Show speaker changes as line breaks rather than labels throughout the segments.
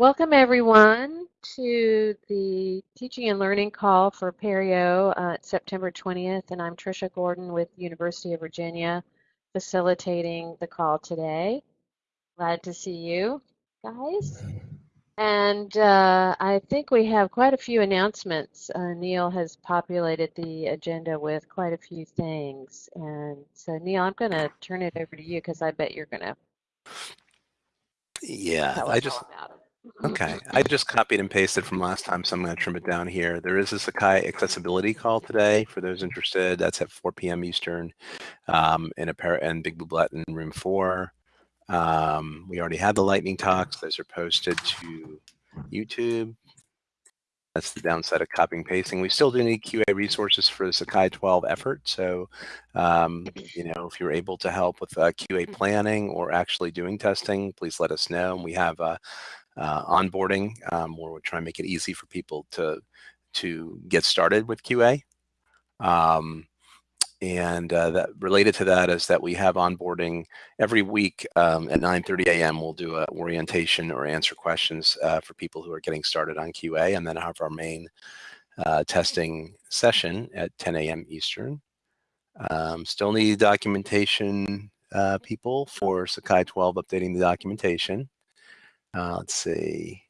Welcome everyone to the teaching and learning call for Apereo uh, September 20th and I'm Trisha Gordon with University of Virginia facilitating the call today. Glad to see you guys. And uh, I think we have quite a few announcements. Uh, Neil has populated the agenda with quite a few things. And so Neil, I'm going to turn it over to you because I bet you're going to
yeah, I just Okay, I just copied and pasted from last time, so I'm going to trim it down here. There is a Sakai accessibility call today for those interested. That's at 4 p.m. Eastern um, in Apereo Big Blue Button room four. Um, we already had the lightning talks. Those are posted to YouTube. That's the downside of copying and pasting. We still do need QA resources for the Sakai 12 effort. So, um, you know, if you're able to help with uh, QA planning or actually doing testing, please let us know. And we have uh, uh, onboarding um, where we're trying to make it easy for people to to get started with QA. Um, and uh, that related to that is that we have onboarding every week um, at 9.30 a.m. We'll do an orientation or answer questions uh, for people who are getting started on QA and then have our main uh, testing session at 10 a.m. Eastern. Um, still need documentation uh, people for Sakai 12 updating the documentation. Uh, let's see.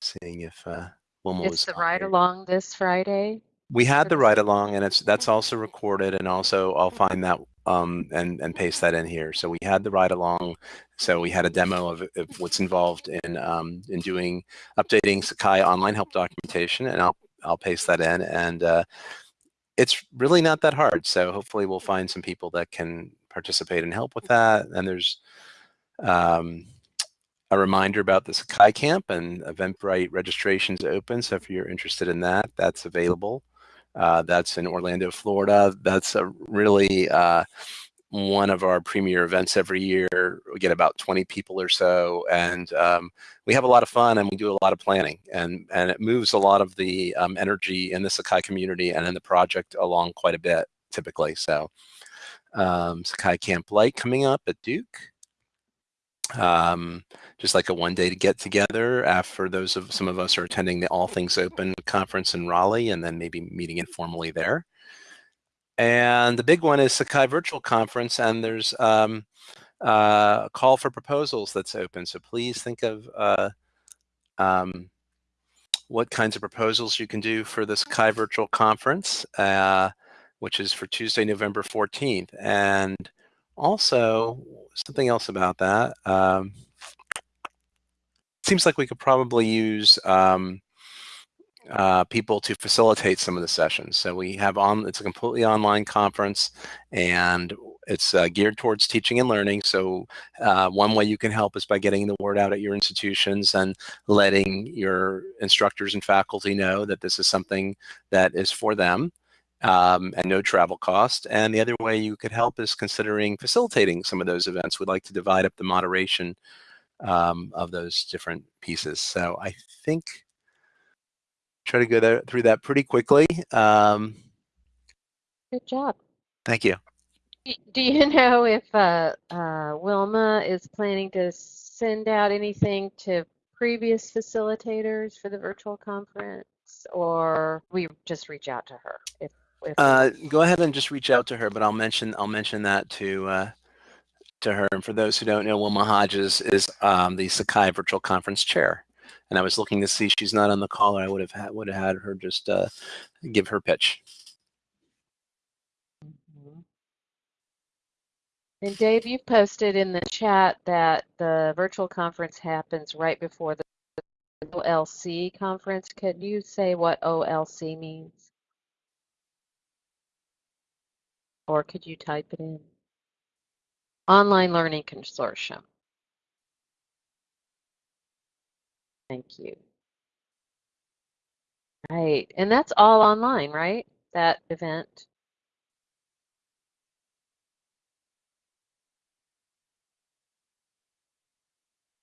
Seeing if uh, Wilma
it's
was.
the ride along this Friday.
We had the ride along, and it's that's also recorded, and also I'll find that um, and and paste that in here. So we had the ride along. So we had a demo of, of what's involved in um, in doing updating Sakai online help documentation, and I'll I'll paste that in. And uh, it's really not that hard. So hopefully we'll find some people that can participate and help with that. And there's um, a reminder about the Sakai Camp and Eventbrite registrations open. So if you're interested in that, that's available. Uh, that's in Orlando, Florida. That's a really uh, one of our premier events every year. We get about 20 people or so, and um, we have a lot of fun and we do a lot of planning, and and it moves a lot of the um, energy in the Sakai community and in the project along quite a bit typically. So um, Sakai Camp Light coming up at Duke um, just like a one day to get together after those of some of us are attending the All Things Open conference in Raleigh and then maybe meeting informally there. And the big one is Sakai Virtual Conference and there's um, uh, a call for proposals that's open. So please think of uh, um, what kinds of proposals you can do for this Sakai Virtual Conference, uh, which is for Tuesday, November 14th. And also, something else about that. Um, seems like we could probably use um, uh, people to facilitate some of the sessions. So we have on, it's a completely online conference and it's uh, geared towards teaching and learning. So uh, one way you can help is by getting the word out at your institutions and letting your instructors and faculty know that this is something that is for them um, and no travel cost. And the other way you could help is considering facilitating some of those events. We'd like to divide up the moderation um, of those different pieces. So I think try to go there, through that pretty quickly. Um,
Good job.
Thank you.
Do you know if uh, uh, Wilma is planning to send out anything to previous facilitators for the virtual conference or we just reach out to her if
uh, go ahead and just reach out to her, but I'll mention I'll mention that to uh, to her. And for those who don't know, Wilma Hodges is um, the Sakai Virtual Conference Chair. And I was looking to see she's not on the call, or I would have had, would have had her just uh, give her pitch.
Mm-hmm. And Dave, you've posted in the chat that the virtual conference happens right before the OLC conference. Could you say what OLC means? Or could you type it in? Online Learning Consortium. Thank you. Right, and that's all online, right? That event?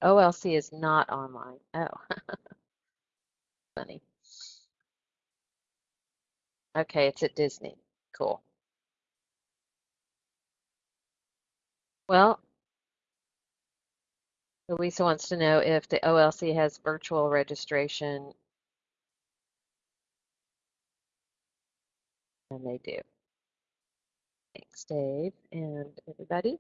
OLC is not online. Oh, funny. Okay, it's at Disney. Cool. Well, Louisa wants to know if the OLC has virtual registration. And they do. Thanks, Dave and everybody.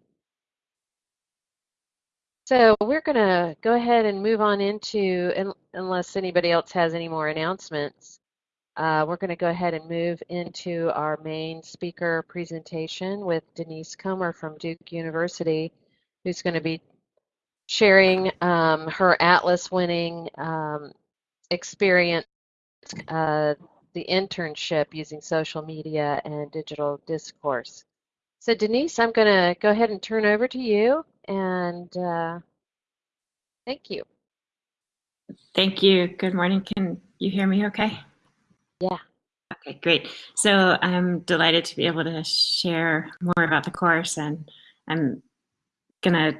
So we're going to go ahead and move on into, unless anybody else has any more announcements, uh, we're going to go ahead and move into our main speaker presentation with Denise Comer from Duke University, who's going to be sharing um, her Atlas winning um, experience, uh, the internship using social media and digital discourse. So Denise, I'm going to go ahead and turn over to you and uh, thank you.
Thank you. Good morning. Can you hear me okay?
Yeah.
Okay, great. So I'm delighted to be able to share more about the course and I'm going to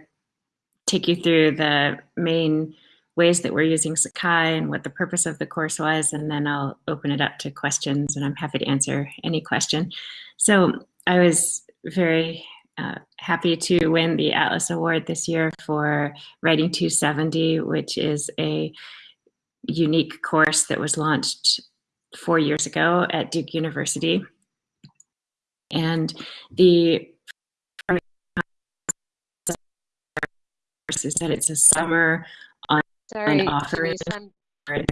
take you through the main ways that we're using Sakai and what the purpose of the course was, and then I'll open it up to questions and I'm happy to answer any question. So I was very uh, happy to win the Atlas Award this year for Writing 270, which is a unique course that was launched four years ago at Duke University. And the is that it's a summer on
Sorry,
offering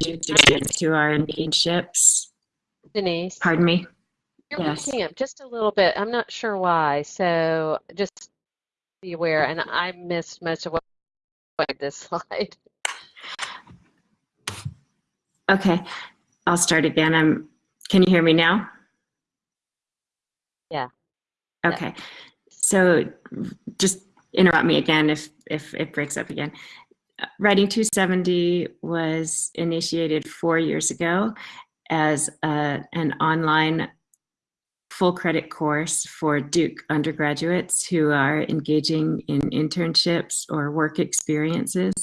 students to our internships.
Denise.
Pardon me?
You're
Yes.
up just a little bit. I'm not sure why. So just be aware. And I missed most of what this slide.
Okay, I'll start again. I'm, can you hear me now?
Yeah.
Okay, so just interrupt me again if, if it breaks up again. Writing 270 was initiated four years ago as a, an online full credit course for Duke undergraduates who are engaging in internships or work experiences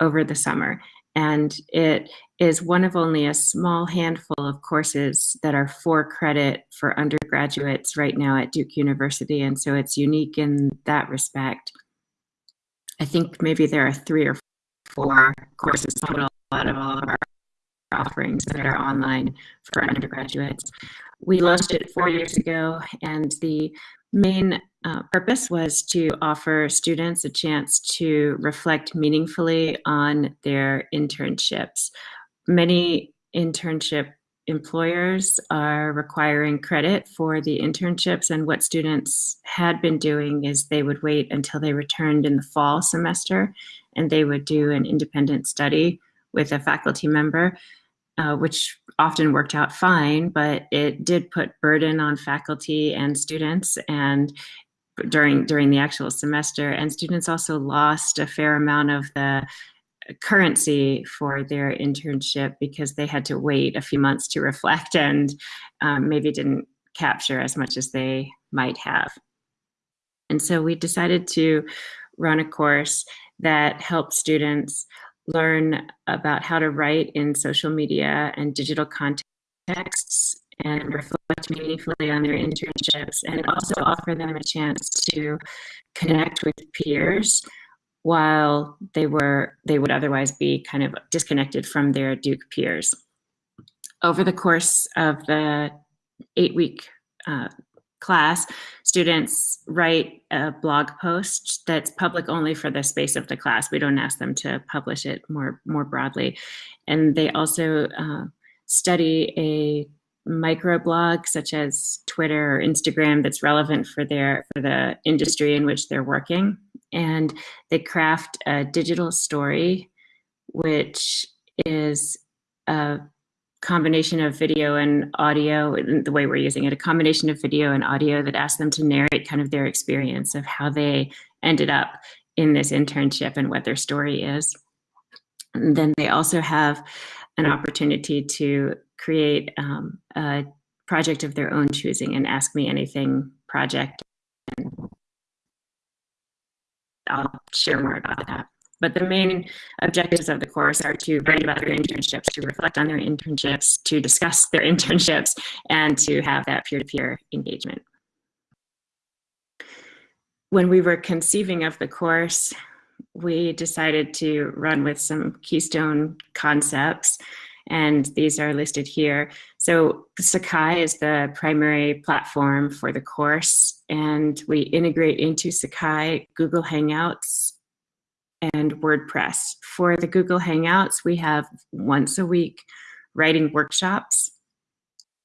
over the summer. And it is one of only a small handful of courses that are for credit for undergraduates right now at Duke University. And so it's unique in that respect. I think maybe there are three or four courses total out of all of our offerings that are online for undergraduates. We launched it four years ago, and the main uh, purpose was to offer students a chance to reflect meaningfully on their internships. Many internship employers are requiring credit for the internships and what students had been doing is they would wait until they returned in the fall semester and they would do an independent study with a faculty member uh, which often worked out fine, but it did put burden on faculty and students and during during the actual semester. And students also lost a fair amount of the currency for their internship because they had to wait a few months to reflect and um, maybe didn't capture as much as they might have. And so we decided to run a course that helps students learn about how to write in social media and digital contexts and reflect meaningfully on their internships and also offer them a chance to connect with peers while they were they would otherwise be kind of disconnected from their Duke peers. Over the course of the eight week uh, class, students write a blog post that's public only for the space of the class. We don't ask them to publish it more, more broadly. And they also uh, study a microblog such as Twitter or Instagram that's relevant for their for the industry in which they're working. And they craft a digital story, which is a combination of video and audio, the way we're using it, a combination of video and audio that asks them to narrate kind of their experience of how they ended up in this internship and what their story is. And then they also have an opportunity to create um, a project of their own choosing and ask me anything project. I'll share more about that. But the main objectives of the course are to write about their internships, to reflect on their internships, to discuss their internships, and to have that peer-to-peer -peer engagement. When we were conceiving of the course, we decided to run with some keystone concepts, and these are listed here. So Sakai is the primary platform for the course, and we integrate into Sakai Google Hangouts and WordPress. For the Google Hangouts, we have once a week writing workshops.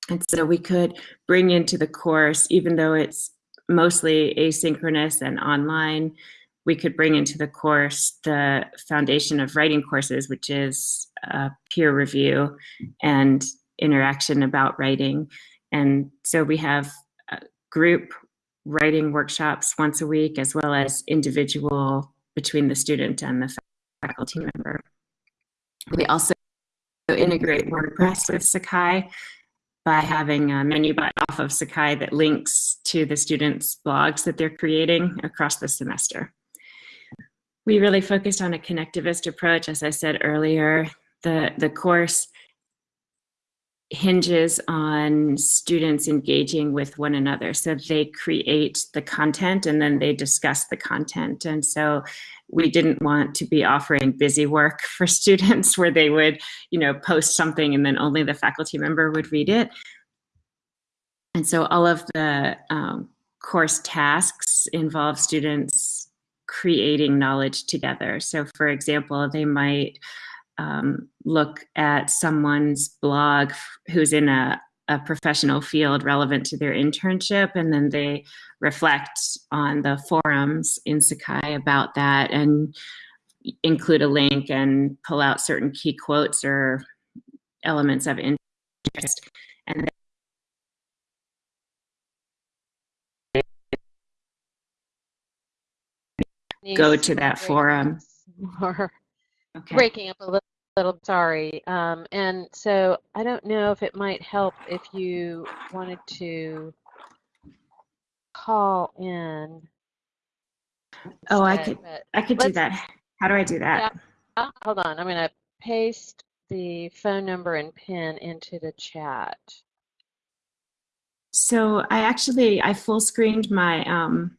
And so we could bring into the course, even though it's mostly asynchronous and online, we could bring into the course the foundation of writing courses, which is uh, peer review and interaction about writing. And so we have group writing workshops once a week, as well as individual between the student and the faculty member. We also integrate WordPress with Sakai by having a menu button off of Sakai that links to the students' blogs that they're creating across the semester. We really focused on a connectivist approach. As I said earlier, the, the course hinges on students engaging with one another. So they create the content and then they discuss the content. And so we didn't want to be offering busy work for students where they would, you know, post something and then only the faculty member would read it. And so all of the um, course tasks involve students creating knowledge together. So for example, they might um, look at someone's blog who's in a, a professional field relevant to their internship, and then they reflect on the forums in Sakai about that and include a link and pull out certain key quotes or elements of interest. And go to that forum.
Or
Okay.
breaking up a little, little sorry. Um, and so I don't know if it might help if you wanted to call in.
Oh, I could, I could do that. How do I do that?
uh, Hold on, I'm gonna paste the phone number and pin into the chat.
So I actually, I full screened my, um,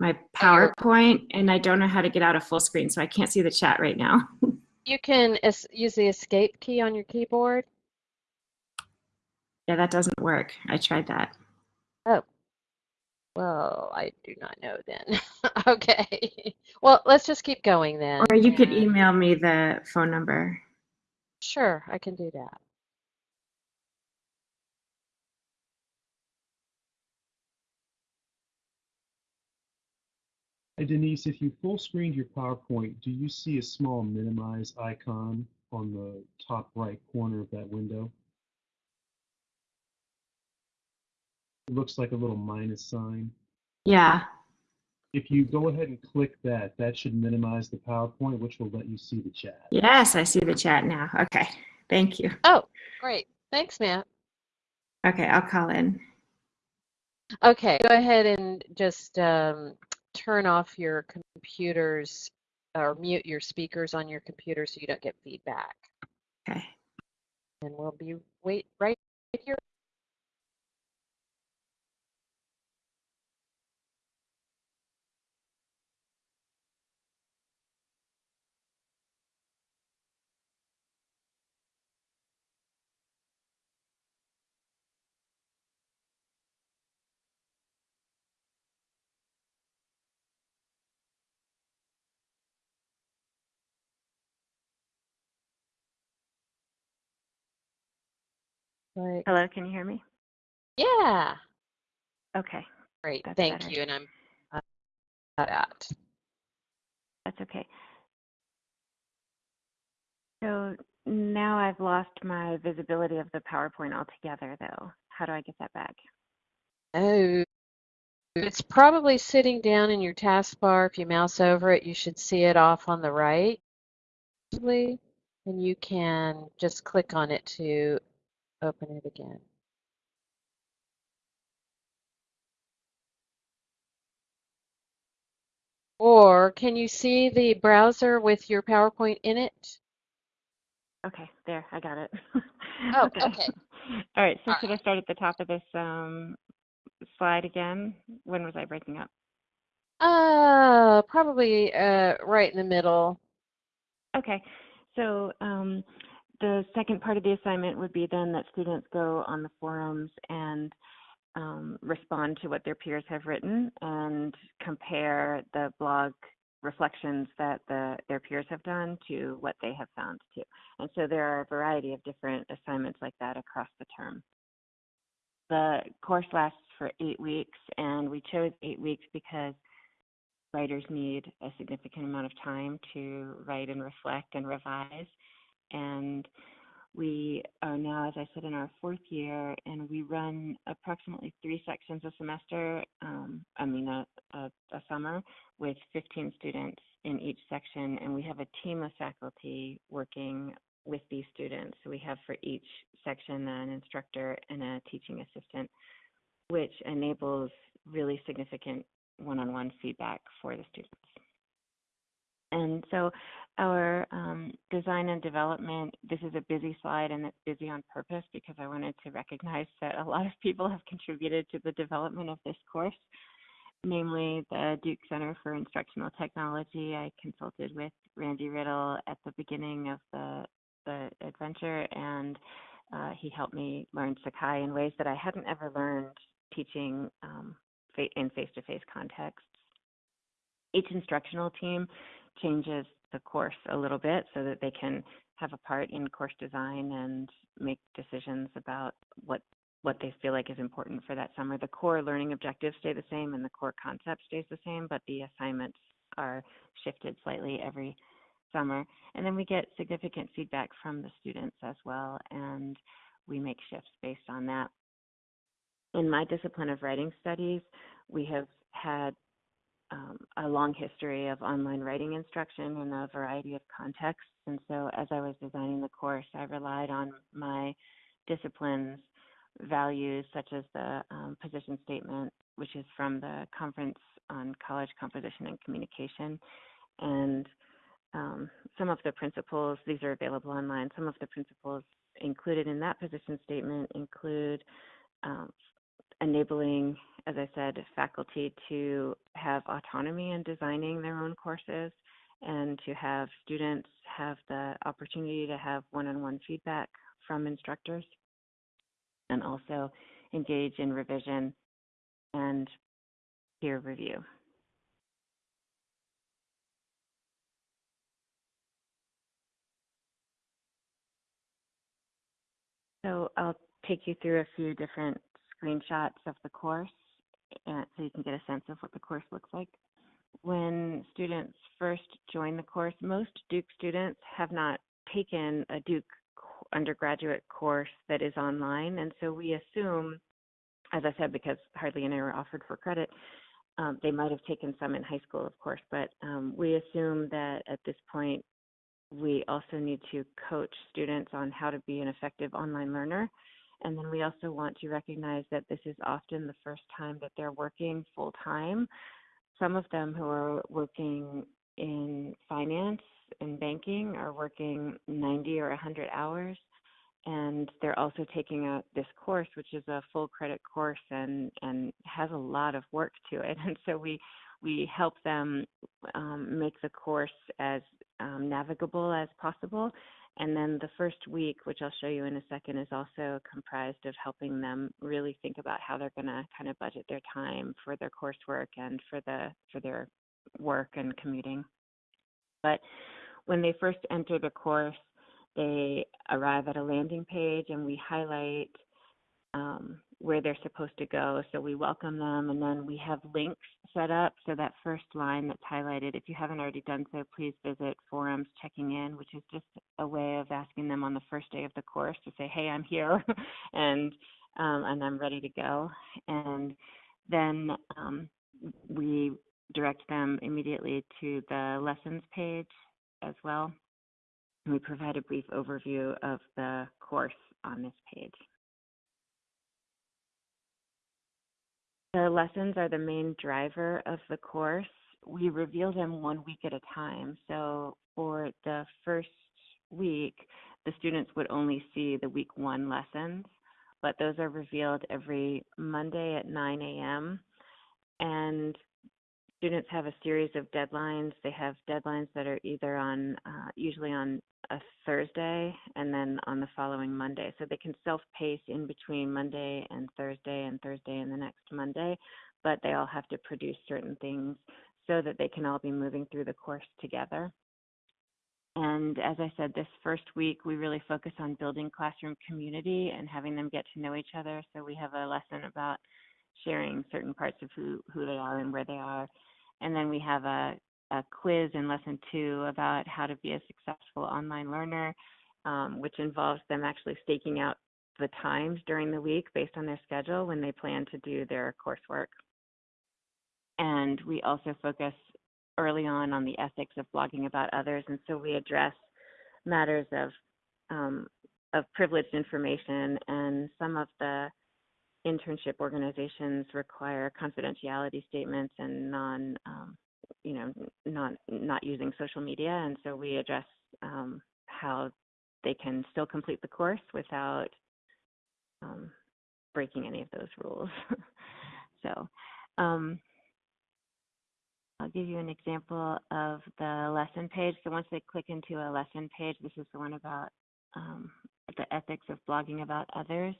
my PowerPoint and I don't know how to get out of full screen, so I can't see the chat right now.
You can use the escape key on your keyboard.
Yeah, that doesn't work. I tried that. Oh.
Well, I do not know then. Okay. Well, let's just keep going then.
Or you could email me the phone number.
Sure, I can do that.
Hey Denise, if you full screened your PowerPoint, do you see a small minimize icon on the top right corner of that window? It looks like a little minus sign.
Yeah.
If you go ahead and click that, that should minimize the PowerPoint, which will let you see the chat.
Yes, I see the chat now. Okay. Thank you.
Oh, great. Thanks, Matt.
Okay, I'll call in.
Okay, go ahead and just um, turn off your computers or mute your speakers on your computer so you don't get feedback.
Okay.
And we'll be wait right here. Right.
Hello, can you hear me?
Yeah,
Okay,
great.
That's
Thank
better.
you. And I'm uh, that.
that's okay. So now I've lost my visibility of the PowerPoint altogether, though. How do I get that back?
Oh, it's probably sitting down in your taskbar. If you mouse over it, you should see it off on the right. And you can just click on it to open it again. Or can you see the browser with your PowerPoint in it?
Okay, there, I got it.
Oh, okay.
All right, so
All
should I start at the top of this um, slide again? When was I breaking up?
Uh, probably uh, right in the middle.
Okay, so um, the second part of the assignment would be then that students go on the forums and um, respond to what their peers have written and compare the blog reflections that the, their peers have done to what they have found too. And so there are a variety of different assignments like that across the term. The course lasts for eight weeks, and we chose eight weeks because writers need a significant amount of time to write and reflect and revise. And we are now, as I said, in our fourth year, and we run approximately three sections a semester, um, I mean, a, a, a, summer, with 15 students in each section. And we have a team of faculty working with these students. So we have for each section an instructor and a teaching assistant, which enables really significant one on one feedback for the students. And so our um, design and development, this is a busy slide and it's busy on purpose because I wanted to recognize that a lot of people have contributed to the development of this course, namely the Duke Center for Instructional Technology. I consulted with Randy Riddle at the beginning of the, the adventure and uh, he helped me learn Sakai in ways that I hadn't ever learned teaching um, in face-to-face contexts. Each instructional team changes the course a little bit so that they can have a part in course design and make decisions about what what they feel like is important for that summer. The core learning objectives stay the same and the core concept stays the same, but the assignments are shifted slightly every summer. And then we get significant feedback from the students as well, and we make shifts based on that. In my discipline of writing studies, we have had um, a long history of online writing instruction in a variety of contexts. And so as I was designing the course, I relied on my discipline's values, such as the um, position statement, which is from the Conference on College Composition and Communication. And um, some of the principles, these are available online, some of the principles included in that position statement include um, enabling as I said, faculty to have autonomy in designing their own courses and to have students have the opportunity to have one-on-one feedback from instructors and also engage in revision and peer review. So I'll take you through a few different screenshots of the course so you can get a sense of what the course looks like. When students first join the course, most Duke students have not taken a Duke undergraduate course that is online, and so we assume, as I said, because hardly any are offered for credit, um, they might have taken some in high school, of course, but um, we assume that at this point we also need to coach students on how to be an effective online learner and then we also want to recognize that this is often the first time that they're working full time. Some of them who are working in finance and banking are working 90 or 100 hours. And they're also taking a, this course, which is a full credit course and, and has a lot of work to it. And so we, we help them um, make the course as um, navigable as possible and then the first week, which I'll show you in a second, is also comprised of helping them really think about how they're going to kind of budget their time for their coursework and for the for their work and commuting. But when they first enter the course, they arrive at a landing page and we highlight um, where they're supposed to go. So we welcome them and then we have links set up. So that first line that's highlighted, if you haven't already done so, please visit forums checking in, which is just a way of asking them on the first day of the course to say, hey, I'm here and, um, and I'm ready to go. And then um, we direct them immediately to the lessons page as well. And we provide a brief overview of the course on this page. The lessons are the main driver of the course. We reveal them one week at a time. So for the first week, the students would only see the week one lessons, but those are revealed every Monday at 9 a.m. And students have a series of deadlines. They have deadlines that are either on, uh, usually on a Thursday and then on the following Monday. So they can self-pace in between Monday and Thursday and Thursday and the next Monday, but they all have to produce certain things so that they can all be moving through the course together. And as I said, this first week, we really focus on building classroom community and having them get to know each other. So we have a lesson about sharing certain parts of who, who they are and where they are. And then we have a, a quiz in lesson two about how to be a successful online learner, um, which involves them actually staking out the times during the week based on their schedule when they plan to do their coursework. And we also focus early on on the ethics of blogging about others. And so we address matters of, um, of privileged information and some of the internship organizations require confidentiality statements and non, um, you know, not not using social media, and so we address um, how they can still complete the course without um, breaking any of those rules. so. Um, I'll give you an example of the lesson page. So once they click into a lesson page, this is the one about um, the ethics of blogging about others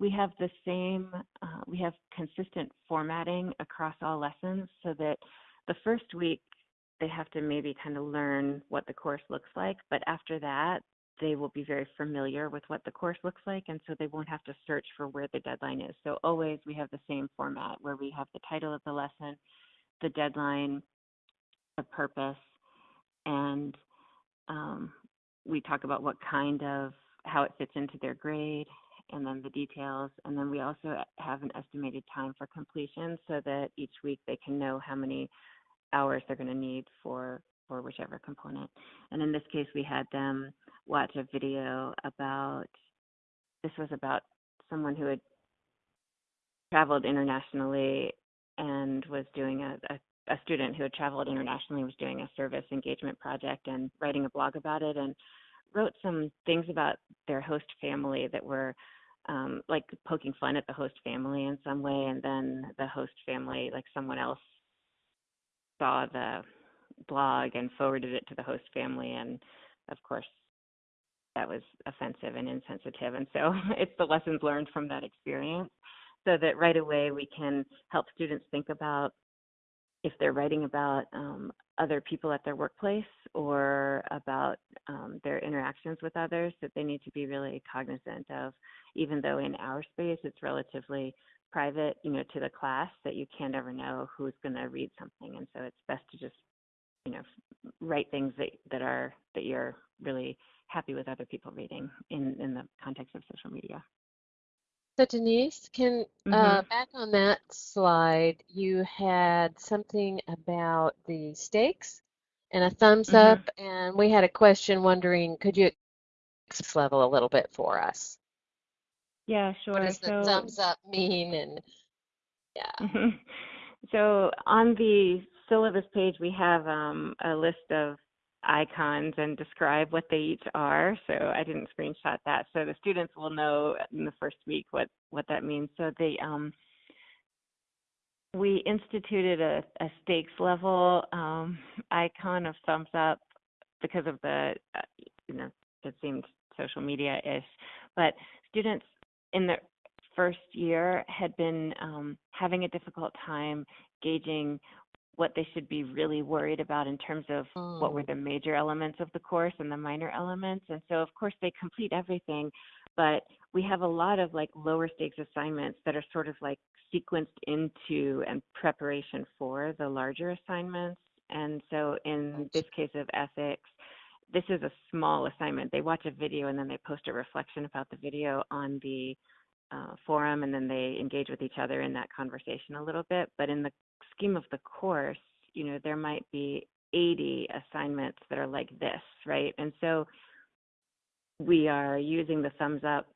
we have the same, uh, we have consistent formatting across all lessons so that the first week they have to maybe kind of learn what the course looks like, but after that, they will be very familiar with what the course looks like, and so they won't have to search for where the deadline is. So always we have the same format where we have the title of the lesson, the deadline, the purpose, and um, we talk about what kind of how it fits into their grade and then the details. And then we also have an estimated time for completion so that each week they can know how many hours they're going to need for for whichever component. And in this case, we had them watch a video about this was about someone who had traveled internationally and was doing a, a, a student who had traveled internationally was doing a service engagement project and writing a blog about it and wrote some things about their host family that were um, like poking fun at the host family in some way, and then the host family, like someone else, saw the blog and forwarded it to the host family, and of course, that was offensive and insensitive. And so it's the lessons learned from that experience, so that right away we can help students think about if they're writing about um, other people at their workplace or about um, their interactions with others, that they need to be really cognizant of, even though in our space it's relatively private, you know, to the class, that you can't ever know who's going to read something, and so it's best to just, you know, write things that that are that you're really happy with other people reading in in the context of social media.
So Denise, can uh,
Mhm.
back on that slide, you had something about the stakes and a thumbs
Mhm.
up, and we had a question wondering, could you explain this level a little bit for us?
Yeah, sure.
What
sure.
does the
So
thumbs up mean? And yeah.
So on the syllabus page, we have um, a list of icons and describe what they each are. So I didn't screenshot that. So the students will know in the first week what, what that means. So the um, we instituted a, a stakes level um, icon of thumbs up because of the, uh, you know, it seemed social media-ish. But students in the first year had been um, having a difficult time gauging what they should be really worried about in terms of what were
Mm.
the major elements of the course and the minor elements. And so, of course, they complete everything, but we have a lot of like lower stakes assignments that are sort of like sequenced into and preparation for the larger assignments. And so, in this case of ethics, this is a small assignment. They watch a video and then they post a reflection about the video on the uh, forum, and then they engage with each other in that conversation a little bit. But in the scheme of the course, you know, there might be 80 assignments that are like this, right? And so we are using the thumbs up,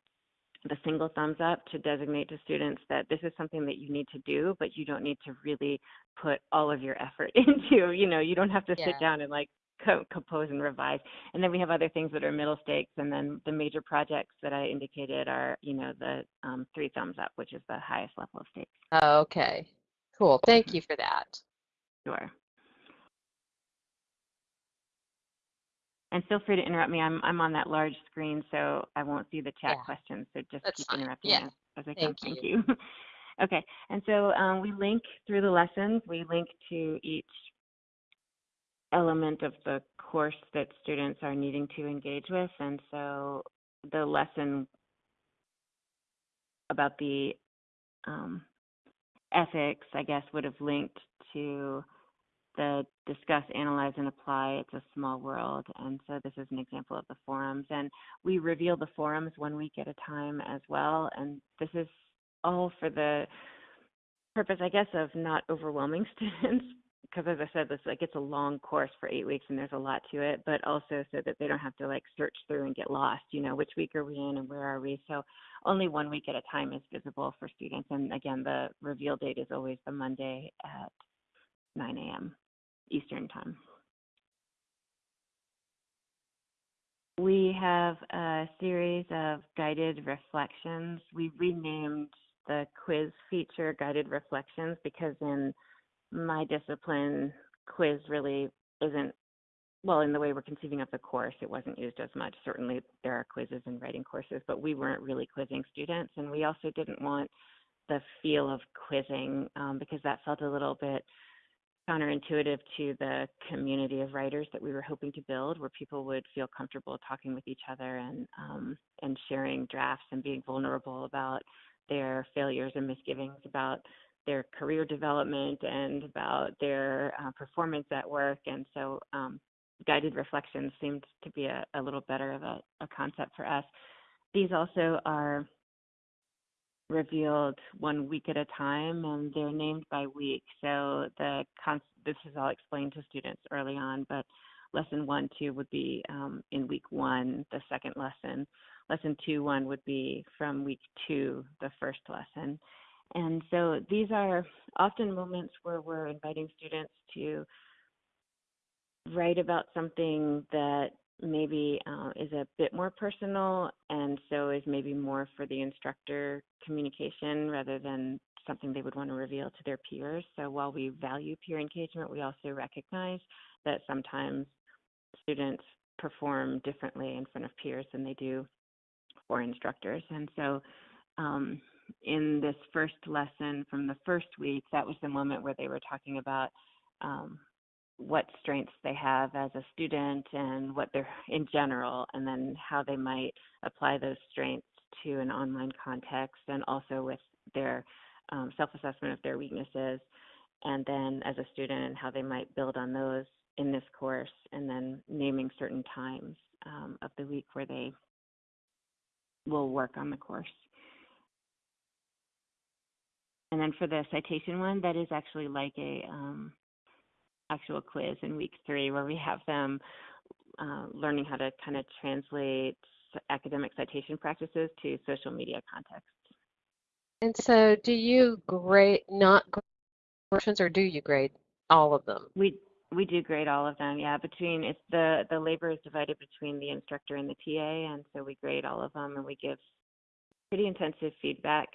the single thumbs up to designate to students that this is something that you need to do, but you don't need to really put all of your effort into, you know, you don't have to
Yeah.
sit down and like co- compose and revise. And then we have other things that are middle stakes, and then the major projects that I indicated are, you know, the um, three thumbs up, which is the highest level of stakes.
Okay. Cool. Thank you for that.
Sure. And feel free to interrupt me. I'm I'm on that large screen, so I won't see the chat
Yeah.
questions. So just
That's
keep
fine.
interrupting
Yeah.
as, as I can.
Thank
Thank you. okay. And so um, we link through the lessons. We link to each element of the course that students are needing to engage with. And so the lesson about the um, ethics, I guess, would have linked to the discuss, analyze, and apply. It's a small world. And so this is an example of the forums. And we reveal the forums one week at a time as well. And this is all for the purpose, I guess, of not overwhelming students. Because as I said, this like it's a long course for eight weeks and there's a lot to it, but also so that they don't have to like search through and get lost. You know, which week are we in and where are we? So only one week at a time is visible for students. And again, the reveal date is always the Monday at 9 a.m. Eastern Time. We have a series of guided reflections. We renamed the quiz feature guided reflections because in my discipline, quiz really isn't well, in the way we're conceiving of the course, it wasn't used as much. Certainly, there are quizzes in writing courses, but we weren't really quizzing students, and we also didn't want the feel of quizzing um, because that felt a little bit counterintuitive to the community of writers that we were hoping to build, where people would feel comfortable talking with each other and um, and sharing drafts and being vulnerable about their failures and misgivings about their career development and about their uh, performance at work. And so um, guided reflections seemed to be a, a little better of a, a, concept for us. These also are revealed one week at a time and they're named by week. So the con- this is all explained to students early on, but lesson one, two would be um, in week one, the second lesson. Lesson two, one would be from week two, the first lesson. And so these are often moments where we're inviting students to write about something that maybe uh, is a bit more personal and so is maybe more for the instructor communication rather than something they would want to reveal to their peers. So while we value peer engagement, we also recognize that sometimes students perform differently in front of peers than they do for instructors. And so um, in this first lesson from the first week, that was the moment where they were talking about um, what strengths they have as a student and what they're in general, and then how they might apply those strengths to an online context and also with their um, self assessment of their weaknesses, and then as a student and how they might build on those in this course, and then naming certain times um, of the week where they will work on the course. And then for the citation one, that is actually like a um, actual quiz in week three where we have them uh, learning how to kind of translate academic citation practices to social media contexts.
And so do you grade not grade portions or do you grade all of them?
We we do grade all of them, yeah. Between it's the the labor is divided between the instructor and the TA, and so we grade all of them and we give pretty intensive feedback.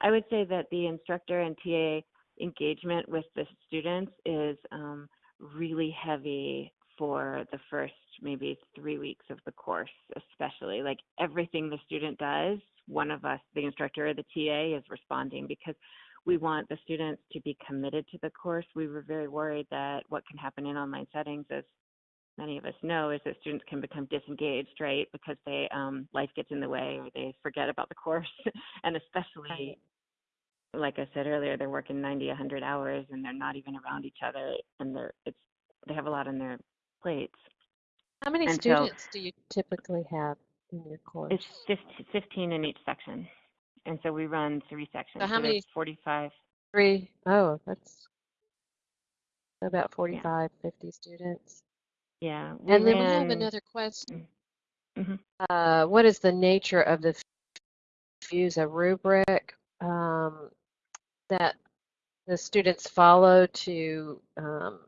I would say that the instructor and TA engagement with the students is um, really heavy for the first maybe three weeks of the course, especially. Like everything the student does, one of us, the instructor or the TA, is responding because we want the students to be committed to the course. We were very worried that what can happen in online settings, as many of us know, is that students can become disengaged, right? Because they um, life gets in the way or they forget about the course, and especially like I said earlier, they're working 90, 100 hours and they're not even around each other and they're it's they have a lot on their plates.
How many
And so-
students do you typically have in your course?
It's 15, 15 in each section. And so we run three sections.
So how
there's
many-
45.
Three. Oh, that's about 45, 50 students.
Yeah.
And then we have another question.
Mhm.
Uh, what is the nature of the use a rubric um, that the students follow to um,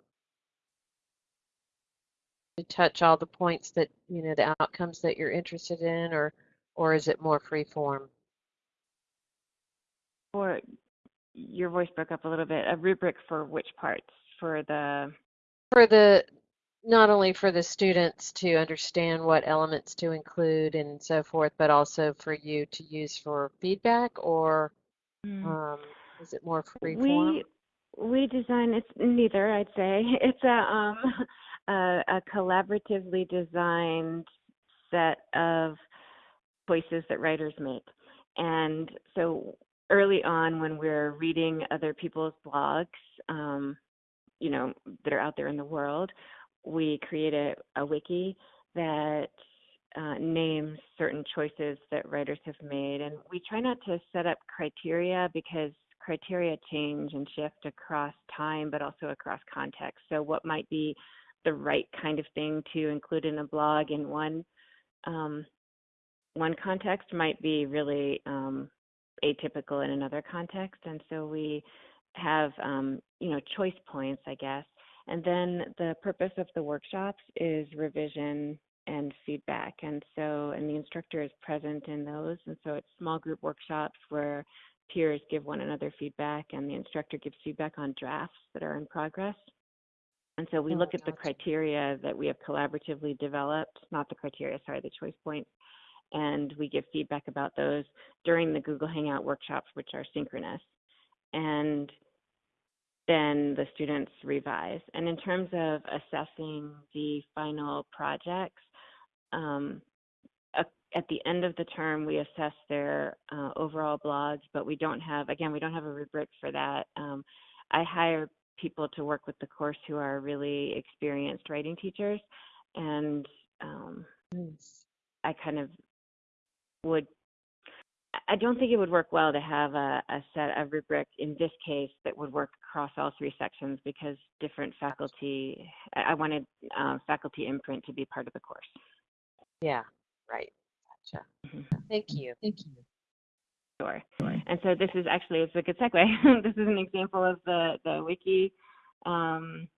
to touch all the points that you know the outcomes that you're interested in, or or is it more free form?
Or your voice broke up a little bit. A rubric for which parts? for the
For the, not only for the students to understand what elements to include and so forth, but also for you to use for feedback or um, is it more free
we we design it's neither I'd say. It's a um a, a collaboratively designed set of choices that writers make. And so early on when we're reading other people's blogs um you know that are out there in the world we create a, a wiki that uh, names certain choices that writers have made. And we try not to set up criteria because criteria change and shift across time, but also across context. So, what might be the right kind of thing to include in a blog in one um, one context might be really um, atypical in another context, and so we have um, you know choice points, I guess. And then the purpose of the workshops is revision and feedback. And so, and the instructor is present in those. And so it's small group workshops where peers give one another feedback and the instructor gives feedback on drafts that are in progress. And so we
Oh,
look at the criteria that we have collaboratively developed, not the criteria, sorry, the choice points. And we give feedback about those during the Google Hangout workshops, which are synchronous. And then the students revise. And in terms of assessing the final projects, um, at the end of the term, we assess their uh, overall blogs, but we don't have, again, we don't have a rubric for that. Um, I hire people to work with the course who are really experienced writing teachers, and um,
Nice.
I kind of would. I- don't think it would work well to have a, a set a rubric in this case that would work across all three sections because different faculty. I I wanted uh, faculty imprint to be part of the course.
Yeah, right. Gotcha.
Mhm.
Thank you. Thank you.
Sure. And so this is actually it's a good segue. this is an example of the the wiki. Um,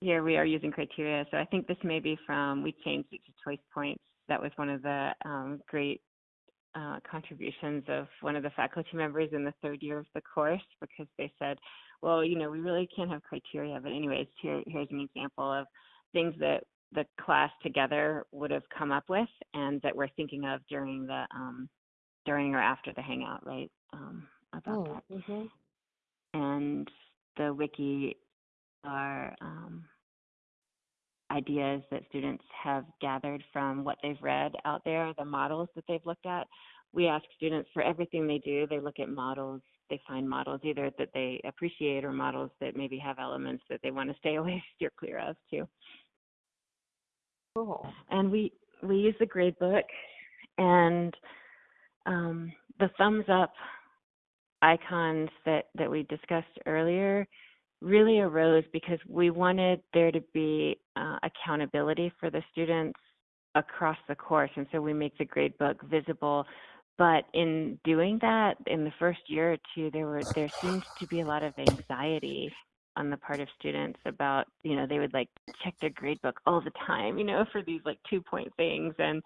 here we are using criteria. So I think this may be from we changed it to choice points. That was one of the um, great uh, contributions of one of the faculty members in the third year of the course because they said, well, you know, we really can't have criteria. But anyways, here here's an example of things that the class together would have come up with and that we're thinking of during the um, during or after the hangout, right? Um, about
Oh,
that.
mhm.
And the wiki are um, ideas that students have gathered from what they've read out there, the models that they've looked at. We ask students for everything they do, they look at models, they find models either that they appreciate or models that maybe have elements that they want to stay away, steer clear of too
Cool.
and we we use the grade book and um, the thumbs up icons that that we discussed earlier really arose because we wanted there to be uh, accountability for the students across the course and so we make the grade book visible but in doing that in the first year or two there were there seemed to be a lot of anxiety on the part of students about you know they would like check their grade book all the time you know for these like two point things. And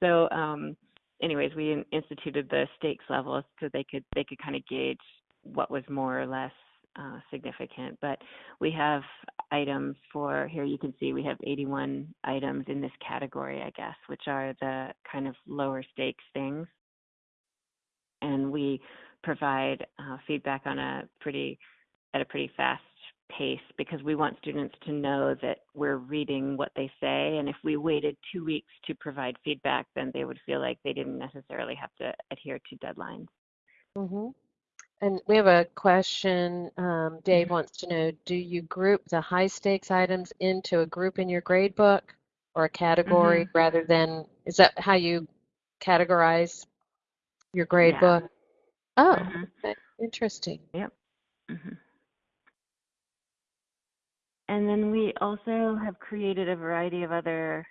so um anyways we instituted the stakes levels so they could they could kind of gauge what was more or less uh, significant. But we have items for here you can see we have 81 items in this category i guess which are the kind of lower stakes things. And we provide uh, feedback on a pretty at a pretty fast pace because we want students to know that we're reading what they say and if we waited two weeks to provide feedback then they would feel like they didn't necessarily have to adhere to deadlines
hmm And we have a question. Um, Dave wants to know, do you group the high stakes items into a group in your grade book or a category rather than, is that how you categorize your grade
Yeah.
book? Oh,
Mhm.
okay. Interesting.
Mhm. And then we also have created a variety of other,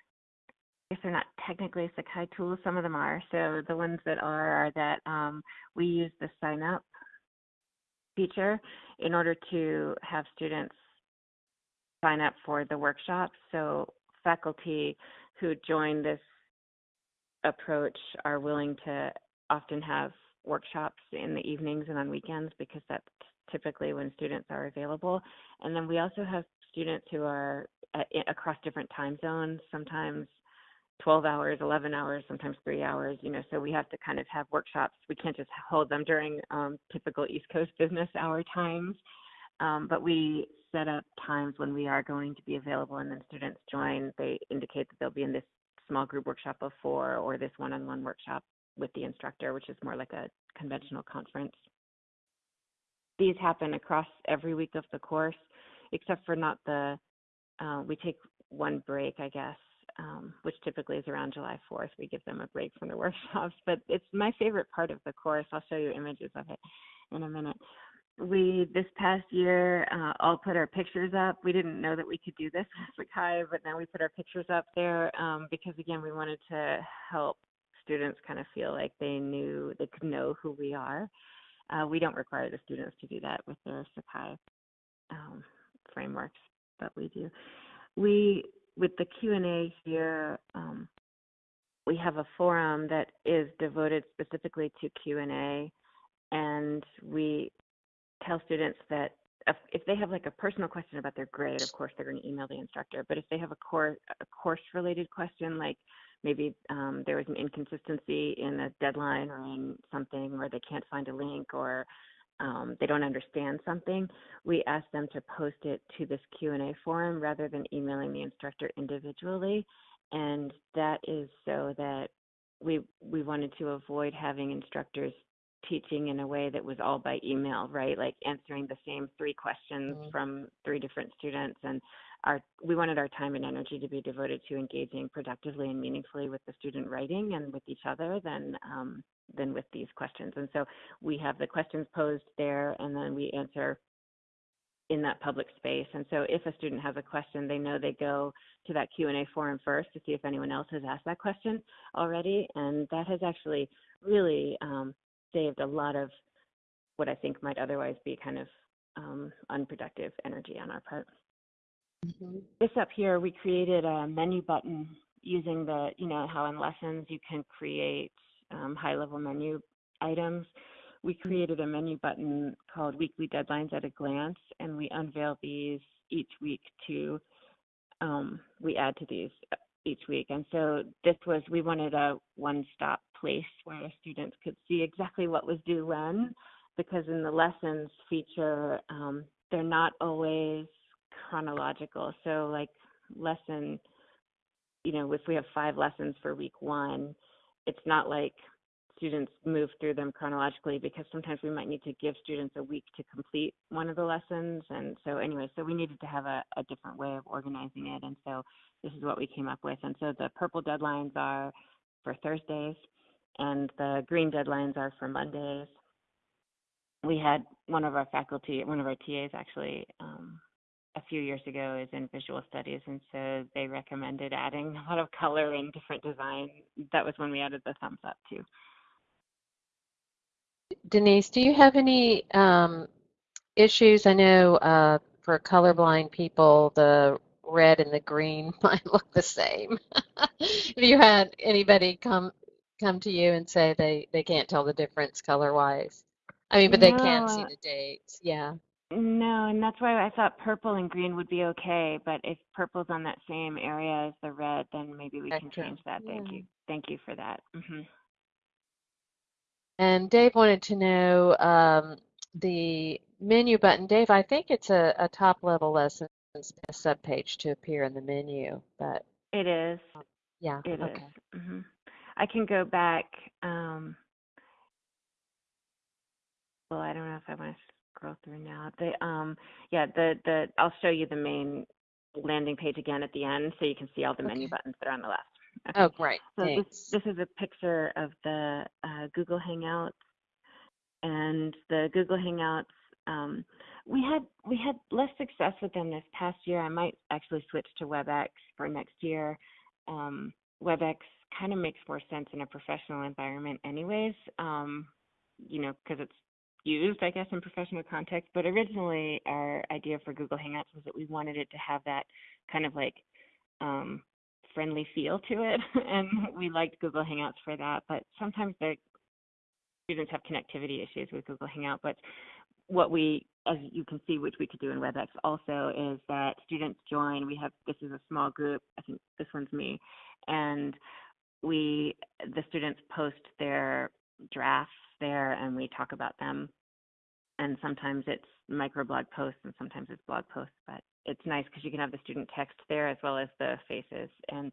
I guess they're not technically Sakai tools, some of them are. So the ones that are are that um, we use the sign up feature in order to have students sign up for the workshops. So faculty who join this approach are willing to often have workshops in the evenings and on weekends because that's typically when students are available. And then we also have students who are at, across different time zones, sometimes 12 hours, 11 hours, sometimes three hours, you know, so we have to kind of have workshops. We can't just hold them during um, typical East Coast business hour times. Um, but we set up times when we are going to be available and then students join. They indicate that they'll be in this small group workshop of four or this one-on-one workshop with the instructor, which is more like a conventional conference. These happen across every week of the course, except for not the, uh, we take one break, I guess, um, which typically is around July 4th. We give them a break from the workshops, but it's my favorite part of the course. I'll show you images of it in a minute. We, this past year, uh, all put our pictures up. We didn't know that we could do this with Sakai, but now we put our pictures up there um, because, again, we wanted to help students kind of feel like they knew, they could know who we are. Uh, we don't require the students to do that with their Sakai um, frameworks, but we do. We with the Q&A here, um, we have a forum that is devoted specifically to Q&A, and we tell students that if, if, they have like a personal question about their grade, of course they're going to email the instructor. But if they have a course a course related question, like maybe um, there was an inconsistency in a deadline or in something, or they can't find a link, or um, they don't understand something, we ask them to post it to this Q&A forum rather than emailing the instructor individually. And that is so that we we wanted to avoid having instructors teaching in a way that was all by email, right? Like answering the same three questions mm-hmm. from three different students and our we wanted our time and energy to be devoted to engaging productively and meaningfully with the student writing and with each other than um, than with these questions. And so we have the questions posed there, and then we answer in that public space. And so if a student has a question, they know they go to that Q&A forum first to see if anyone else has asked that question already. And that has actually really um, saved a lot of what I think might otherwise be kind of um, unproductive energy on our part. Mm-hmm. This up here, we created a menu button using the, you know, how in lessons you can create um, high level menu items. We mm-hmm. created a menu button called Weekly Deadlines at a Glance, and we unveil these each week to, um, we add to these uh, each week. And so this was, we wanted a one stop place where students could see exactly what was due when, because in the lessons feature, um, they're not always chronological. So, like, lesson, you know, if we have five lessons for week one, it's not like students move through them chronologically because sometimes we might need to give students a week to complete one of the lessons. And so, anyway, so we needed to have a, a different way of organizing it. And so, this is what we came up with. And so, the purple deadlines are for Thursdays, and the green deadlines are for Mondays. We had one of our faculty, one of our TAs actually, um, a few years ago is in visual studies, and so they recommended adding a lot of color and different design. That was when we added the thumbs up too.
Denise, do you have any um, issues? I know uh, for colorblind people, the red and the green might look the same. Have you had anybody come come to you and say they they can't tell the difference color wise? I mean, but they can see the dates. Yeah.
No, and that's why I thought purple and green would be okay. But if purple's on that same area as the red, then maybe we can change that. Thank you. Thank you for that. hmm
And Dave wanted to know um, the menu button. Dave, I think it's a, a top level lesson a subpage to appear in the menu, but
It is.
yeah,
It is.
okay.
hmm I can go back. Um, well, I don't know if I want to scroll through now. The um, yeah, the the I'll show you the main landing page again at the end, so you can see all the menu buttons that are on the left.
Okay. Oh, great.
So
Thanks.
this this is a picture of the uh, Google Hangouts, and the Google Hangouts. Um, we had we had less success with them this past year. I might actually switch to WebEx for next year. Um, WebEx kind of makes more sense in a professional environment, anyways. Um, you know, because it's used, I guess, in professional context. But originally, our idea for Google Hangouts was that we wanted it to have that kind of like um, friendly feel to it, and we liked Google Hangouts for that. But sometimes the students have connectivity issues with Google Hangout. But what we as you can see, which we could do in WebEx also, is that students join. We have this is a small group. I think this one's me, and we the students post their drafts there, and we talk about them. And sometimes it's microblog posts, and sometimes it's blog posts. But it's nice because you can have the student text there as well as the faces. And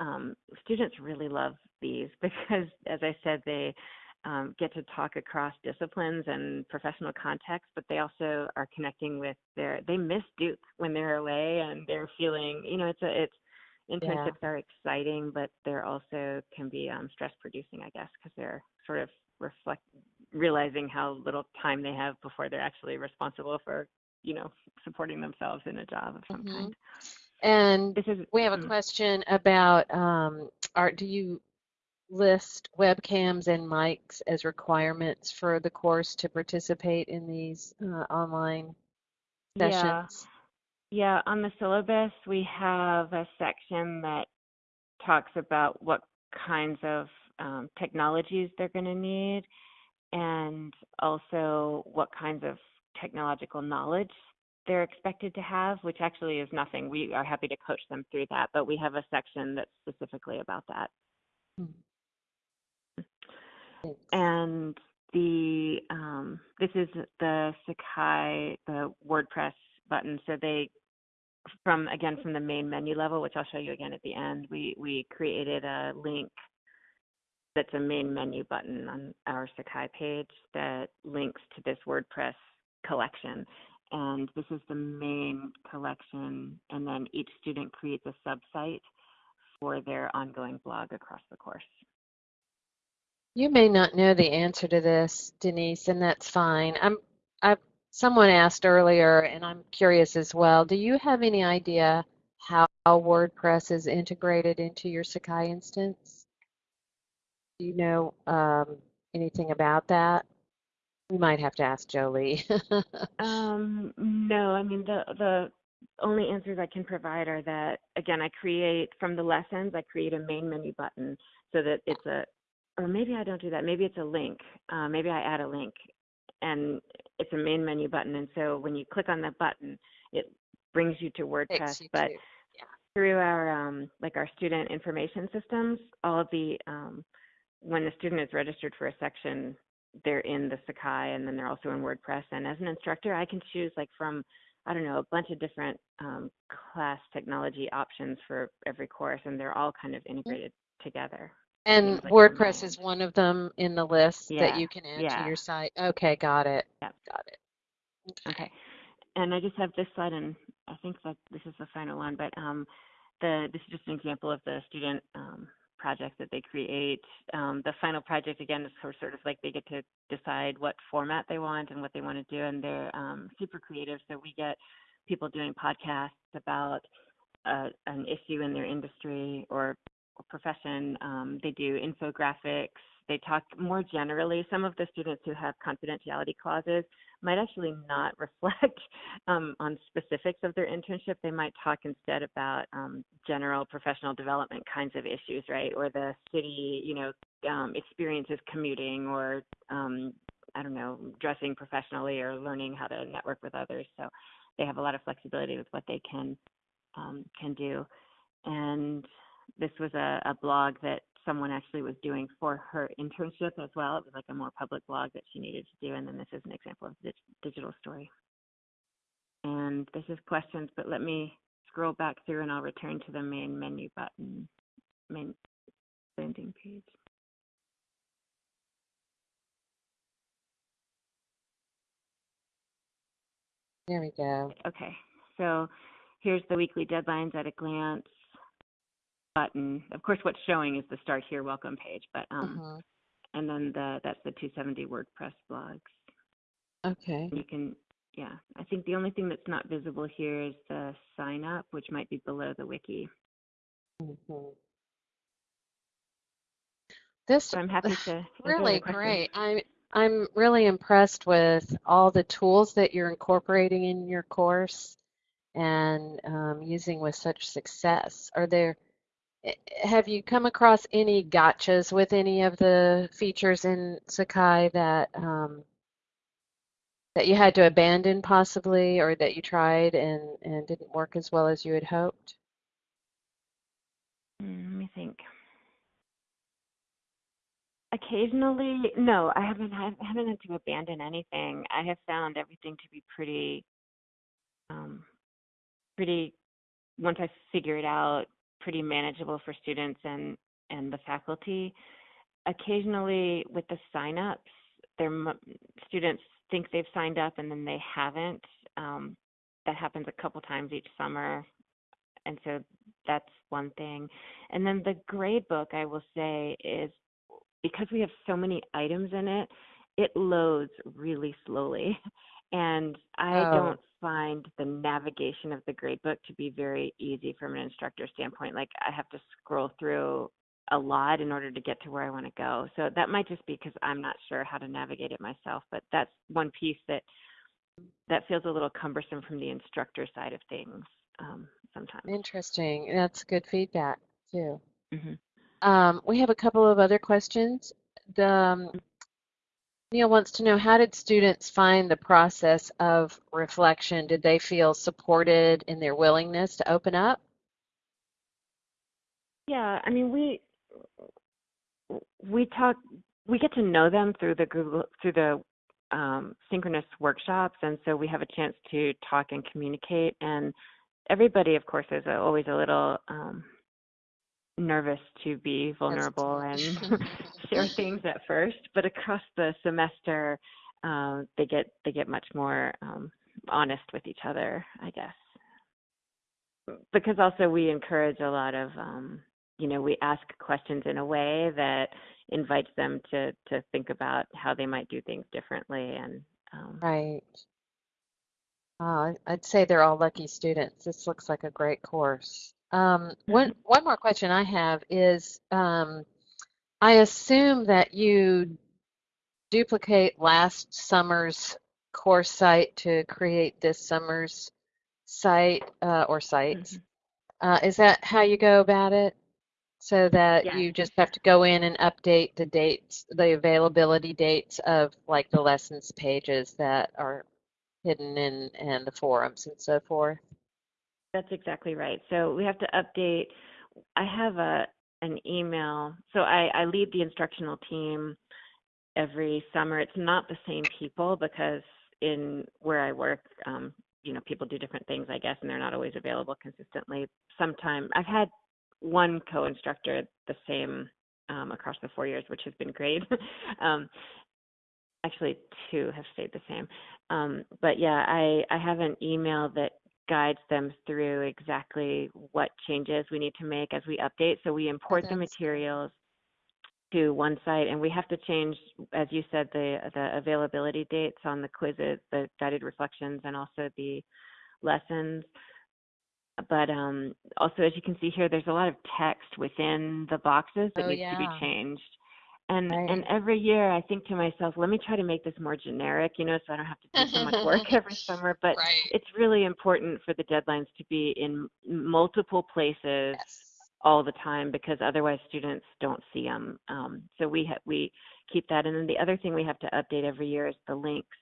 um, students really love these because, as I said, they um, get to talk across disciplines and professional contexts, but they also are connecting with their. They miss Duke when they're away, and they're feeling. You know, it's a it's internships yeah. are exciting, but they're also can be um, stress producing, I guess, because they're sort of reflect realizing how little time they have before they're actually responsible for you know supporting themselves in a job of some mm-hmm. kind.
And this is, we have a mm. question about um, are do you list webcams and mics as requirements for the course to participate in these uh, online sessions?
Yeah. Yeah, on the syllabus we have a section that talks about what kinds of um, technologies they're going to need and also what kinds of technological knowledge they're expected to have, which actually is nothing. We are happy to coach them through that, but we have a section that's specifically about that. Thanks. And the um, this is the Sakai, the WordPress button. So they from again from the main menu level, which I'll show you again at the end. We we created a link that's a main menu button on our Sakai page that links to this WordPress collection. And this is the main collection, and then each student creates a subsite for their ongoing blog across the course.
You may not know the answer to this, Denise, and that's fine. I'm, I, someone asked earlier, and I'm curious as well. Do you have any idea how WordPress is integrated into your Sakai instance? Do you know um, anything about that? We might have to ask Jolie.
um, no, I mean the the only answers I can provide are that again I create from the lessons I create a main menu button so that it's a or maybe I don't do that. Maybe it's a link. Uh, maybe I add a link, and it's a main menu button. And so when you click on that button, it brings you to WordPress. You but yeah. through our um, like our student information systems, all of the um, when the student is registered for a section, they're in the Sakai, and then they're also in WordPress. And as an instructor, I can choose like from I don't know a bunch of different um, class technology options for every course, and they're all kind of mm-hmm. integrated mm-hmm. together.
And WordPress is one of them in the list yeah. that you can add yeah. to your site. Okay, got it.
Yep.
Got it.
Okay. okay. And I just have this slide, and I think that this is the final one, but um, the this is just an example of the student um, project that they create. Um, the final project, again, is sort of like they get to decide what format they want and what they want to do, and they're um, super creative. So we get people doing podcasts about uh, an issue in their industry or profession. Um, they do infographics. They talk more generally. Some of the students who have confidentiality clauses might actually not reflect um, on specifics of their internship. They might talk instead about um, general professional development kinds of issues, right? Or the city, you know, um, experiences commuting or um, I don't know, dressing professionally or learning how to network with others. So they have a lot of flexibility with what they can um, can do. And this was a, a blog that someone actually was doing for her internship as well. It was like a more public blog that she needed to do, and then this is an example of the digital story. And this is questions, but let me scroll back through and I'll return to the main menu button, main landing page.
There we go.
Okay, so here's the weekly deadlines at a glance button. Of course, what's showing is the Start Here Welcome page, but um, uh-huh. and then the that's the 270 WordPress blogs.
Okay.
You can, yeah. I think the only thing that's not visible here is the sign up, which might be below the wiki.
Mm-hmm. This
so I'm happy to
really great. I'm I'm really impressed with all the tools that you're incorporating in your course and um, using with such success. Are there have you come across any gotchas with any of the features in Sakai that um, that you had to abandon possibly, or that you tried and, and didn't work as well as you had hoped?
Mm, let me think. Occasionally, no, I haven't had, haven't had to abandon anything. I have found everything to be pretty, um, pretty. Once I figure it out, pretty manageable for students and and the faculty. Occasionally, with the signups, their students think they've signed up and then they haven't. Um, that happens a couple times each summer, and so that's one thing. And then the grade book, I will say, is because we have so many items in it, it loads really slowly. And I
Oh.
don't find the navigation of the gradebook to be very easy from an instructor standpoint. Like I have to scroll through a lot in order to get to where I want to go. So that might just be because I'm not sure how to navigate it myself. But that's one piece that that feels a little cumbersome from the instructor side of things um, sometimes.
Interesting. That's good feedback too.
hmm
Um, we have a couple of other questions. The, um, Neil wants to know how did students find the process of reflection? Did they feel supported in their willingness to open up?
Yeah, I mean we we talk we get to know them through the Google through the um, synchronous workshops, and so we have a chance to talk and communicate. And everybody, of course, is always a little um, nervous to be vulnerable and share things at first, but across the semester, um, they get they get much more um, honest with each other, I guess. Because also we encourage a lot of um, you know we ask questions in a way that invites them to to think about how they might do things differently and um,
Right. Uh, I'd say they're all lucky students. This looks like a great course. Um, one one more question I have is, um, I assume that you duplicate last summer's course site to create this summer's site uh, or sites. Uh, is that how you go about it? So that
Yeah.
you just have to go in and update the dates, the availability dates of like the lessons pages that are hidden in and the forums and so forth.
That's exactly right. So we have to update. I have a an email. So I, I lead the instructional team every summer. It's not the same people because in where I work, um, you know, people do different things, I guess, and they're not always available consistently. Sometime I've had one co-instructor the same um, across the four years, which has been great. um, actually, two have stayed the same. Um, but yeah, I, I have an email that guides them through exactly what changes we need to make as we update. So we import the materials to one site and we have to change, as you said, the, the availability dates on the quizzes, the guided reflections, and also the lessons. But um, also, as you can see here, there's a lot of text within the boxes that
Oh,
needs to be changed. And
Right.
and every year I think to myself, let me try to make this more generic, you know, so I don't have to do so much work every summer. But
Right.
it's really important for the deadlines to be in multiple places
Yes.
all the time because otherwise students don't see them. Um, so we ha- we keep that. And then the other thing we have to update every year is the links.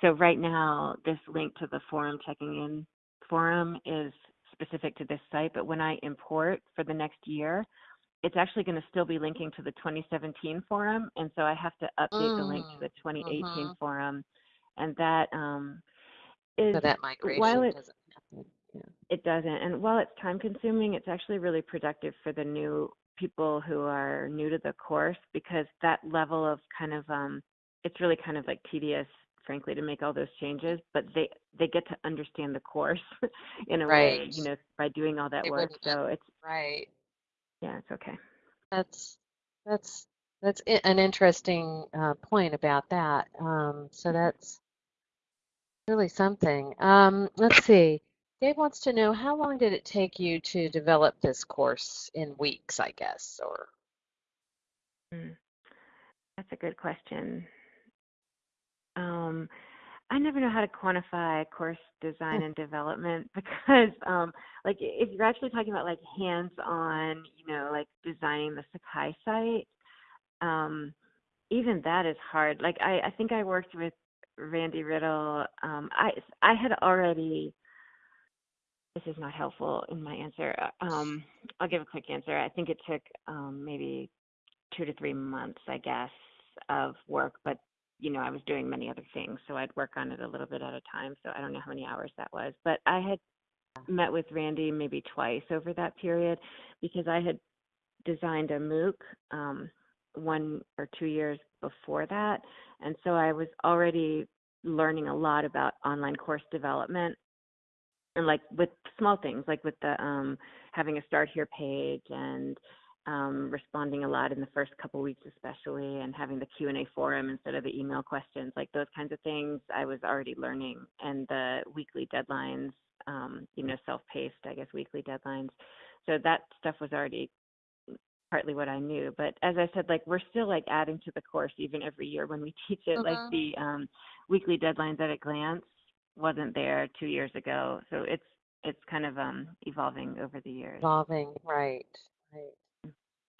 So right now, this link to the forum checking in forum is specific to this site, but when I import for the next year, it's actually going to still be linking to the 2017 forum, and so I have to update the link to
Mm,
the 2018
mhm.
forum, and that um, is
So that migration
while it
doesn't happen. Yeah.
it doesn't. And while it's time consuming, it's actually really productive for the new people who are new to the course because that level of kind of um it's really kind of like tedious frankly to make all those changes, but they they get to understand the course in a way, you know, by doing all that
They
work. So it's
Right.
Yeah, it's okay.
That's that's that's an interesting uh, point about that. Um, so that's really something. Um, let's see. Dave wants to know how long did it take you to develop this course in weeks, I guess, or
Mm. That's a good question. Um, I never know how to quantify course design and development because, um, like, if you're actually talking about like hands-on, you know, like designing the Sakai site, um, even that is hard. Like, I, I think I worked with Randy Riddle, um, I I had already. This is not helpful in my answer. Uh, Um, I'll give a quick answer. I think it took um, maybe two to three months, I guess, of work, but you know, I was doing many other things, so I'd work on it a little bit at a time. So I don't know how many hours that was, but I had met with Randy maybe twice over that period because I had designed a MOOC um, one or two years before that, and so I was already learning a lot about online course development and like with small things like with the um, having a start here page and um, responding a lot in the first couple weeks especially and having the q&a forum instead of the email questions like those kinds of things i was already learning. And the weekly deadlines um, you know self-paced i guess weekly deadlines. So that stuff was already partly what i knew. But as i said like we're still like adding to the course even every year when we teach it. Like
Mhm.
the um, weekly deadlines at a glance wasn't there two years ago. So it's it's kind of um, evolving over the years.
Evolving, right, right.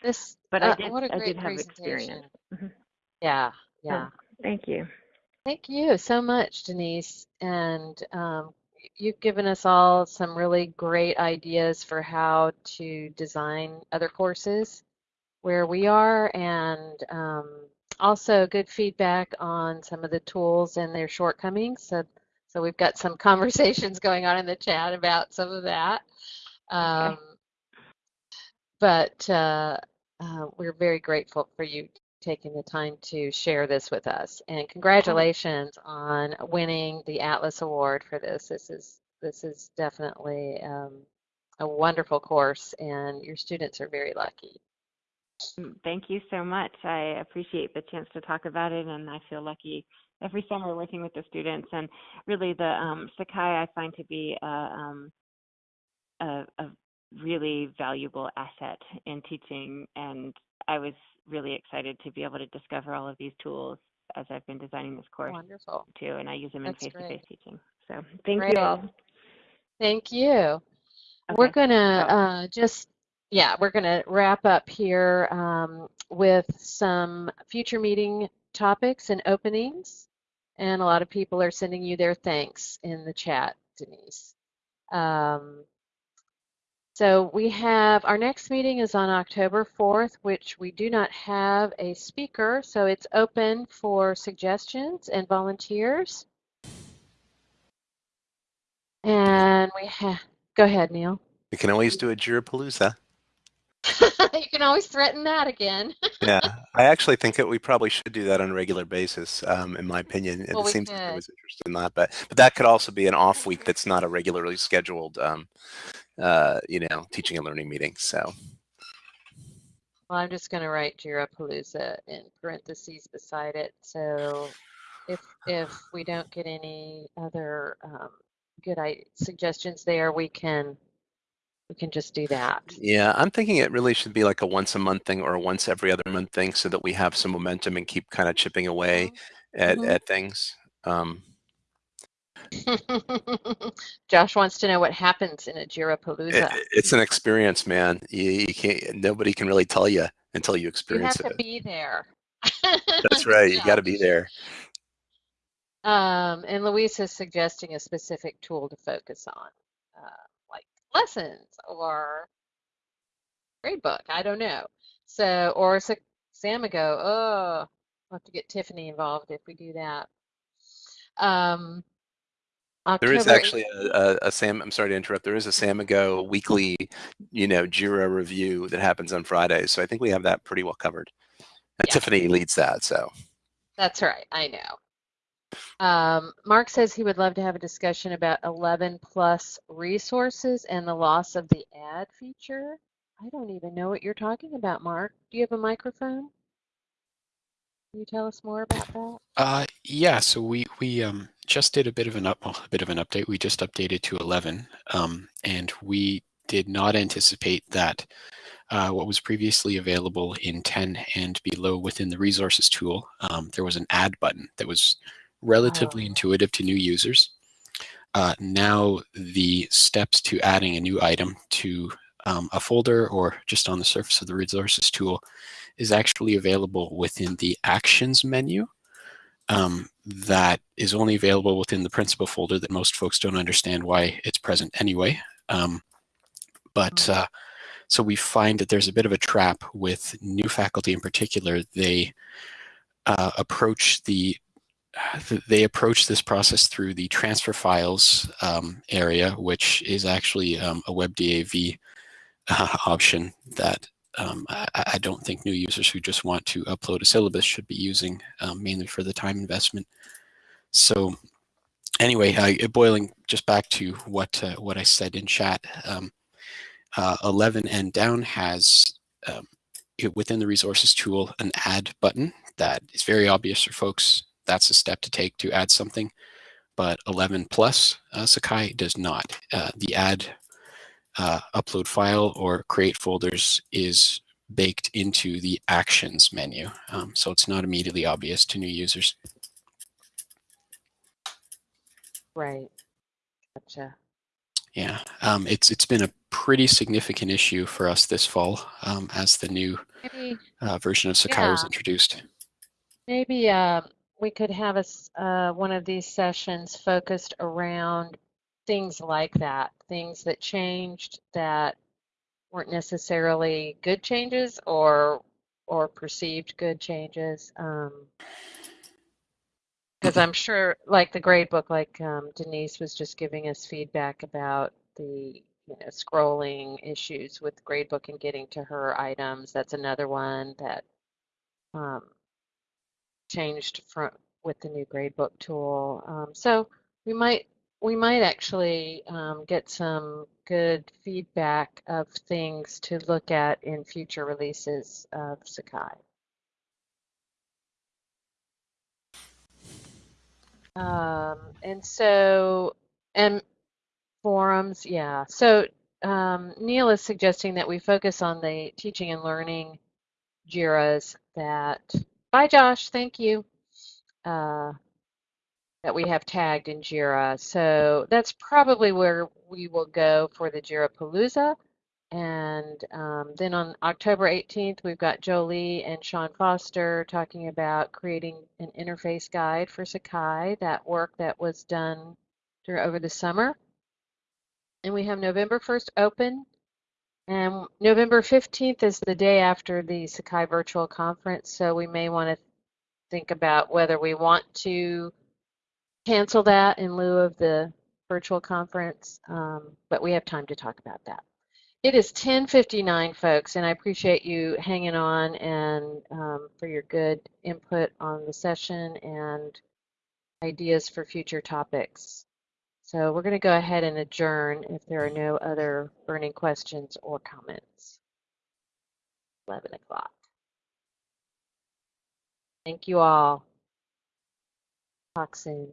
This,
but
uh,
I did
what a great
did have
presentation.
experience. Mhm.
Yeah, yeah.
Thank you.
Thank you so much, Denise. And um, you've given us all some really great ideas for how to design other courses where we are, and um, also good feedback on some of the tools and their shortcomings. So, so we've got some conversations going on in the chat about some of that. Um, but uh, uh, we're very grateful for you taking the time to share this with us. And congratulations on winning the Atlas Award for this. This is this is definitely um, a wonderful course, and your students are very lucky.
Mm, Thank you so much. I appreciate the chance to talk about it, and I feel lucky every summer working with the students. And really, the um, Sakai I find to be a, um, a, a really valuable asset in teaching. And I was really excited to be able to discover all of these tools as I've been designing this course
Wonderful.
too, and I use them in face-to-face teaching. So thank
Great.
you all.
Thank you. We're gonna
Oh.
uh, just, yeah, we're gonna wrap up here um, with some future meeting topics and openings. And a lot of people are sending you their thanks in the chat, Denise. Um, so we have, our next meeting is on October 4th, which we do not have a speaker, so it's open for suggestions and volunteers. And we have, go ahead, Neil.
We can always do a Jirapalooza.
you can always threaten that again.
Yeah, I actually think that we probably should do that on a regular basis. Um, in my opinion,
Well,
it seems like
could.
there was interest in that, but but that could also be an off week that's not a regularly scheduled, um, uh, you know, teaching and learning meeting. So
Well, I'm just going to write Jira Jirapalooza in parentheses beside it. So if if we don't get any other um, good I- suggestions there, we can we can just do that.
yeah, I'm thinking it really should be like a once a month thing or a once every other month thing, so that we have some momentum and keep kind of chipping away at
Mhm.
at things. Um,
Josh wants to know what happens in a
it,
Jirapalooza.
it's an experience, man. You, you can't. Nobody can really tell you until you experience it.
You have
experience
to be there.
That's right. You got to be there.
Um, and Luis is suggesting a specific tool to focus on, uh, like lessons or gradebook. I don't know. So, or Sa- Samigo. Oh, we'll have to get Tiffany involved if we do that. Um,
There is actually a, a, a Sam. I'm sorry to interrupt. There is a Samigo weekly, you know, Jira review that happens on Fridays. So I think we have that pretty well covered. And
Yeah.
Tiffany leads that. So
That's right, I know. Um, Mark says he would love to have a discussion about 11 plus resources and the loss of the add feature. I don't even know what you're talking about, Mark. Do you have a microphone? Can you tell us more about that?
Uh, yeah, so we we um, just did a bit of an up well, a bit of an update. We just updated to 11, um, and we did not anticipate that uh, what was previously available in 10 and below within the resources tool, um, there was an add button that was relatively
Oh.
intuitive to new users. Uh, now the steps to adding a new item to um, a folder or just on the surface of the resources tool is actually available within the actions menu. Um, that is only available within the principal folder that most folks don't understand why it's present anyway. Um, but uh, so we find that there's a bit of a trap with new faculty in particular. They uh, approach the they approach this process through the transfer files um, area, which is actually um, a WebDAV uh, option that um, I, I, don't think new users who just want to upload a syllabus should be using um, mainly for the time investment. So anyway, boiling just back to what uh, what I said in chat, um, uh, 11 and down has um, it, within the resources tool an add button that is very obvious for folks. That's a step to take to add something. But 11 plus uh, Sakai does not. Uh, the add uh, upload file or create folders is baked into the actions menu. Um, so it's not immediately obvious to new users.
Right. Gotcha.
Yeah, um, it's it's been a pretty significant issue for us this fall um, as the new uh, version of Sakai was introduced.
maybe uh, we could have a, uh, one of these sessions focused around things like that, things that changed that weren't necessarily good changes or or perceived good changes. Um, because I'm sure, like the grade book, like um, Denise was just giving us feedback about the you know scrolling issues with gradebook and getting to her items. That's another one that um, changed from with the new gradebook tool. Um, so we might we might actually um, get some good feedback of things to look at in future releases of Sakai. Um, and so, and forums, yeah. So um, Neil is suggesting that we focus on the teaching and learning JIRAs that, bye Josh, thank you, uh, that we have tagged in JIRA. So that's probably where we will go for the JIRA Palooza. And um, then on October 18th, we've got Jolie and Sean Foster talking about creating an interface guide for Sakai, that work that was done during, over the summer. And we have November 1st open. And November 15th is the day after the Sakai virtual conference. So we may want to think about whether we want to cancel that in lieu of the virtual conference. Um, but we have time to talk about that. It is 10:59, folks, and I appreciate you hanging on and um, for your good input on the session and ideas for future topics. So we're going to go ahead and adjourn if there are no other burning questions or comments. 11 o'clock. Thank you all. Talk soon.